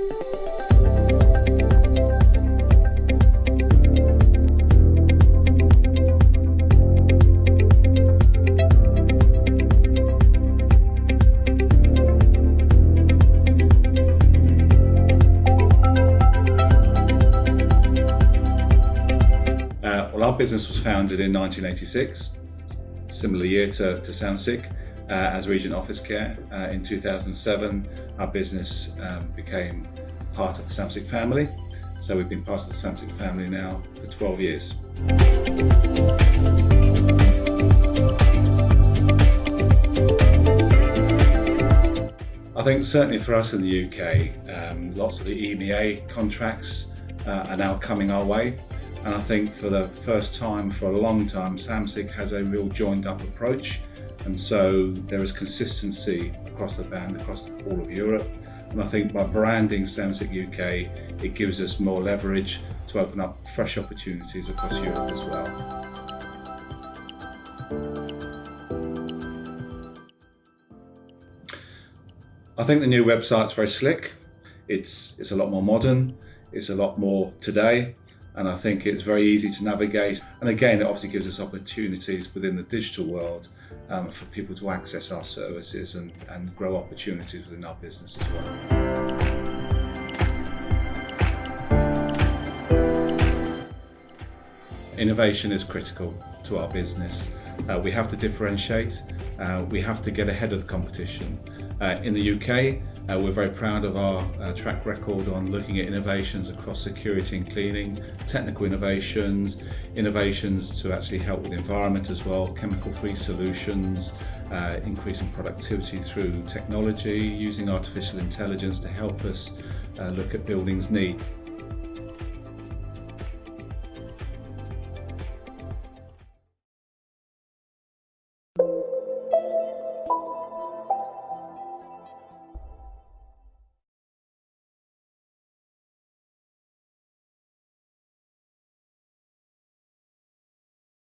Uh, business was founded in 1986, similar year to, to Samsic uh, as Regent Office Care. Uh, in 2007, our business um, became part of the Samsic family. So we've been part of the Samsic family now for 12 years. I think certainly for us in the UK, um, lots of the EMEA contracts uh, are now coming our way. And I think for the first time for a long time, Samsic has a real joined up approach. And so there is consistency across the band, across all of Europe. And I think by branding Samsic UK, it gives us more leverage to open up fresh opportunities across Europe as well. I think the new website's very slick. It's, it's a lot more modern. It's a lot more today. And I think it's very easy to navigate. And again, it obviously gives us opportunities within the digital world um, for people to access our services and, and grow opportunities within our business as well. Innovation is critical to our business. Uh, we have to differentiate, uh, we have to get ahead of the competition. Uh, in the UK, uh, we're very proud of our uh, track record on looking at innovations across security and cleaning, technical innovations, innovations to actually help with the environment as well, chemical-free solutions, uh, increasing productivity through technology, using artificial intelligence to help us uh, look at buildings' need.